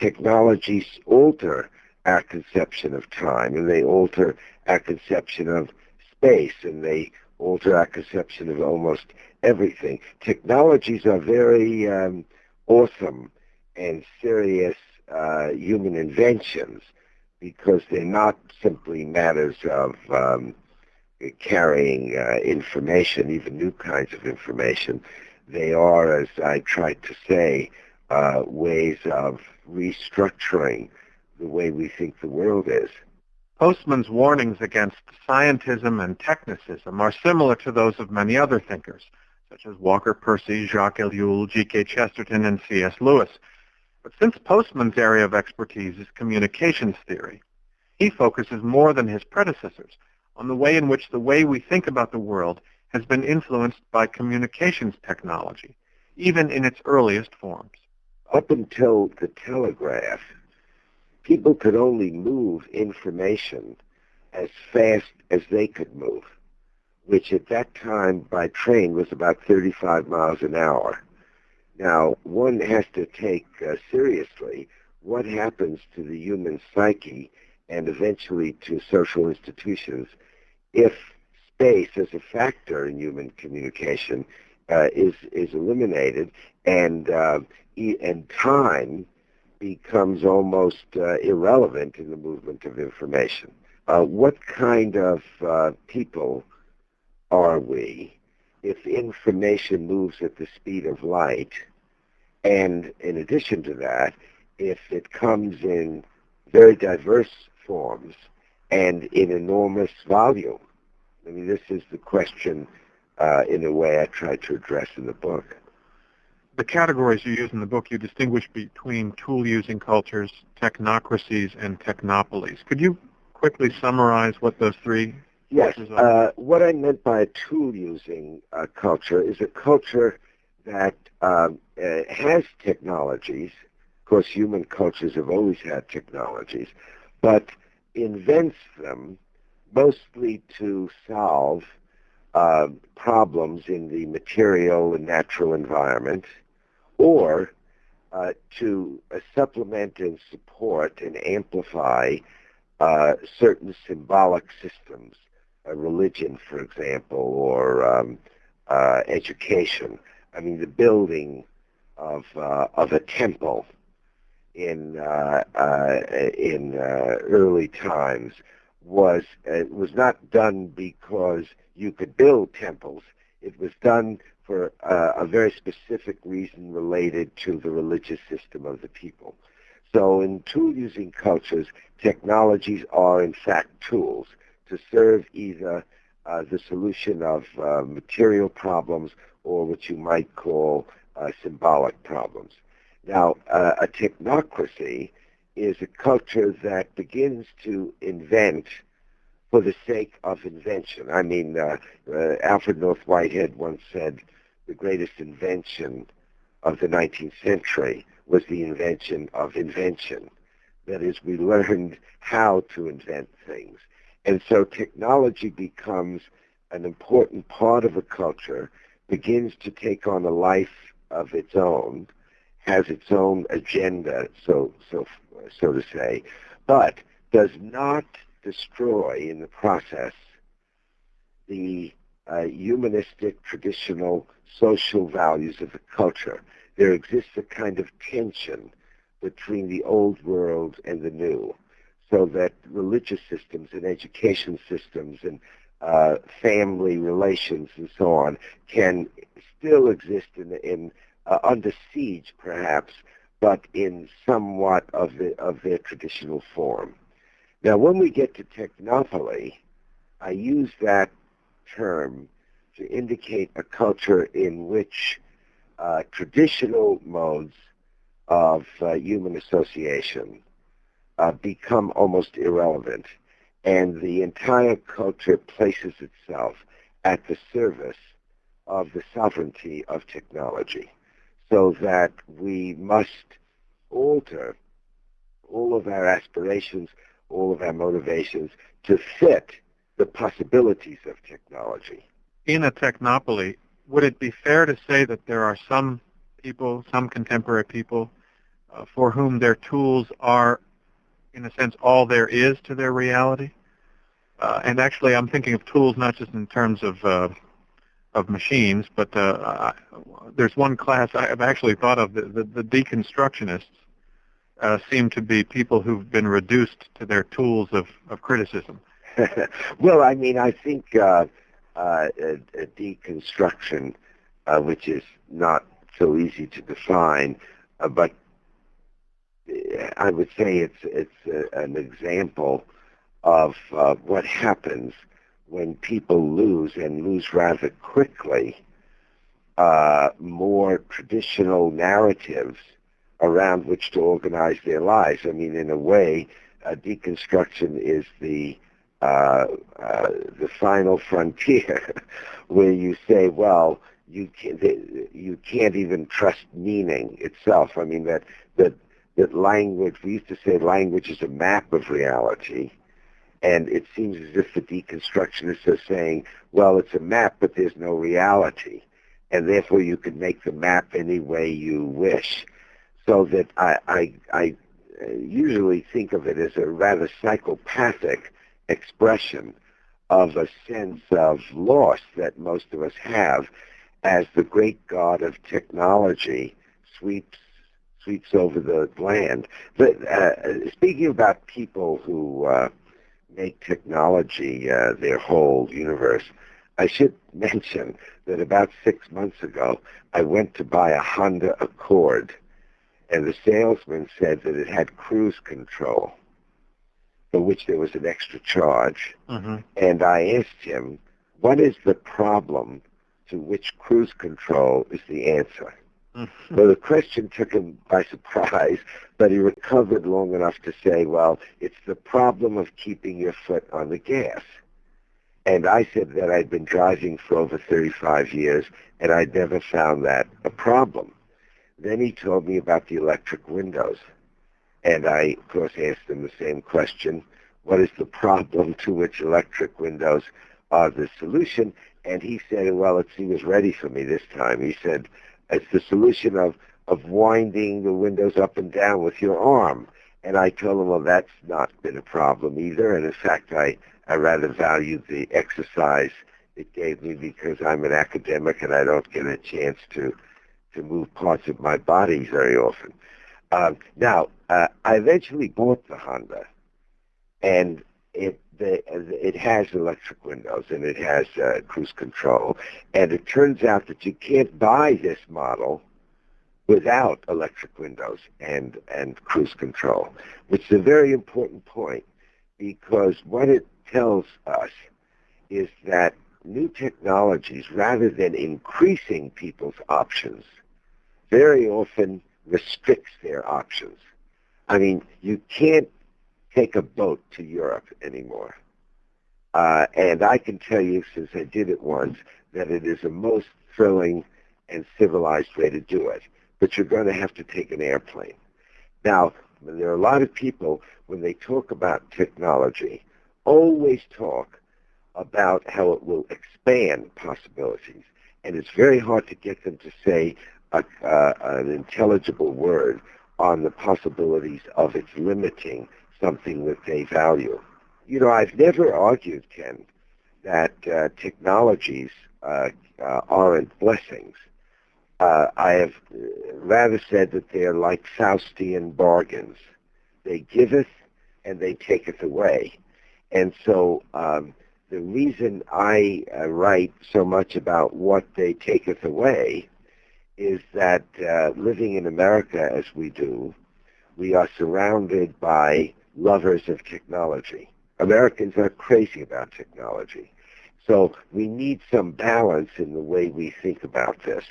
technologies alter our conception of time, and they alter our conception of space, and they alter our conception of almost everything. Technologies are very um, awesome and serious uh, human inventions because they're not simply matters of um, carrying uh, information, even new kinds of information. They are, as I tried to say, uh, ways of restructuring the way we think the world is. Postman's warnings against scientism and technicism are similar to those of many other thinkers, such as Walker Percy, Jacques Ellul, G.K. Chesterton, and C.S. Lewis. But since Postman's area of expertise is communications theory, he focuses more than his predecessors on the way in which the way we think about the world has been influenced by communications technology, even in its earliest forms. Up until the telegraph, people could only move information as fast as they could move, which at that time by train was about 35 miles an hour. Now, one has to take uh, seriously what happens to the human psyche and eventually to social institutions if space as a factor in human communication uh, is is eliminated and uh, and time becomes almost uh, irrelevant in the movement of information. Uh, what kind of uh, people are we if information moves at the speed of light? And in addition to that, if it comes in very diverse forms and in enormous volume. I mean, this is the question in a way I tried to address in the book the categories you use in the book, you distinguish between tool-using cultures, technocracies, and technopolies. Could you quickly summarize what those three Yes. Uh, what I meant by a tool-using uh, culture is a culture that um, uh, has technologies. Of course, human cultures have always had technologies, but invents them mostly to solve uh, problems in the material and natural environment or uh, to uh, supplement and support and amplify uh, certain symbolic systems, religion, for example, or um, uh, education. I mean, the building of of a temple in in early times was was not done because you could build temples. It was done for uh, a very specific reason related to the religious system of the people. So in tool-using cultures, technologies are in fact tools to serve either uh, the solution of uh, material problems or what you might call uh, symbolic problems. Now, uh, a technocracy is a culture that begins to invent for the sake of invention. I mean, uh, Alfred North Whitehead once said, the greatest invention of the 19th century was the invention of invention. That is, we learned how to invent things. And so technology becomes an important part of a culture, begins to take on a life of its own, has its own agenda, so, so, so to say, but does not destroy in the process the uh, humanistic, traditional, social values of the culture. There exists a kind of tension between the old world and the new, so that religious systems and education systems and uh, family relations and so on can still exist in, in uh, under siege, perhaps, but in somewhat of, the, of their traditional form. Now, when we get to technopoly, I use that term to indicate a culture in which uh, traditional modes of uh, human association uh, become almost irrelevant, and the entire culture places itself at the service of the sovereignty of technology, so that we must alter all of our aspirations, all of our motivations to fit the possibilities of technology. In a technopoly, would it be fair to say that there are some people, some contemporary people, uh, for whom their tools are, in a sense, all there is to their reality. Uh, and actually, I'm thinking of tools not just in terms of uh, of machines, but uh, there's one class I've actually thought of. The, the, the deconstructionists uh, seem to be people who've been reduced to their tools of, of criticism. well, I mean, I think uh, uh, deconstruction, uh, which is not so easy to define, uh, but I would say it's it's an example of uh, what happens when people lose and lose rather quickly uh, more traditional narratives around which to organize their lives. I mean, in a way, uh, deconstruction is the uh, uh, the final frontier, where you say, well, you can't you can't even trust meaning itself. I mean that that that language. We used to say language is a map of reality, and it seems as if the deconstructionists are saying, well, it's a map, but there's no reality, and therefore you can make the map any way you wish. So that I I, I usually think of it as a rather psychopathic expression of a sense of loss that most of us have as the great god of technology sweeps sweeps over the land. But uh, speaking about people who uh, make technology uh, their whole universe, I should mention that about six months ago, I went to buy a Honda Accord, and the salesman said that it had cruise control for which there was an extra charge. Mm-hmm. And I asked him, what is the problem to which cruise control is the answer? Mm-hmm. Well, the question took him by surprise, but he recovered long enough to say, well, it's the problem of keeping your foot on the gas. And I said that I'd been driving for over 35 years, and I'd never found that a problem. Then he told me about the electric windows. And I, of course, asked him the same question. What is the problem to which electric windows are the solution? And he said, well, it, he was ready for me this time. He said, it's the solution of, of winding the windows up and down with your arm. And I told him, well, that's not been a problem either. And in fact, I, I rather value the exercise it gave me because I'm an academic and I don't get a chance to, to move parts of my body very often. Um, now, uh, I eventually bought the Honda, and it the, it has electric windows and it has uh, cruise control. And it turns out that you can't buy this model without electric windows and, and cruise control, which is a very important point because what it tells us is that new technologies, rather than increasing people's options, very often restricts their options. I mean, you can't take a boat to Europe anymore. Uh, and I can tell you, since I did it once, that it is the most thrilling and civilized way to do it. But you're going to have to take an airplane. Now, there are a lot of people, when they talk about technology, always talk about how it will expand possibilities. And it's very hard to get them to say a, uh, an intelligible word on the possibilities of its limiting something that they value. You know, I've never argued, Ken, that uh, technologies uh, uh, aren't blessings. Uh, I have rather said that they are like Faustian bargains. They giveth and they taketh away. And so um, the reason I uh, write so much about what they taketh away is that uh, living in America as we do, we are surrounded by lovers of technology. Americans are crazy about technology. So we need some balance in the way we think about this.